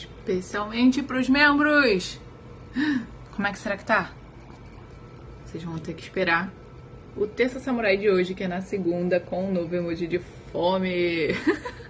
especialmente para os membros. Como é que será que tá? Vocês vão ter que esperar o Terça Samurai de hoje, que é na segunda, com um novo emoji de fome.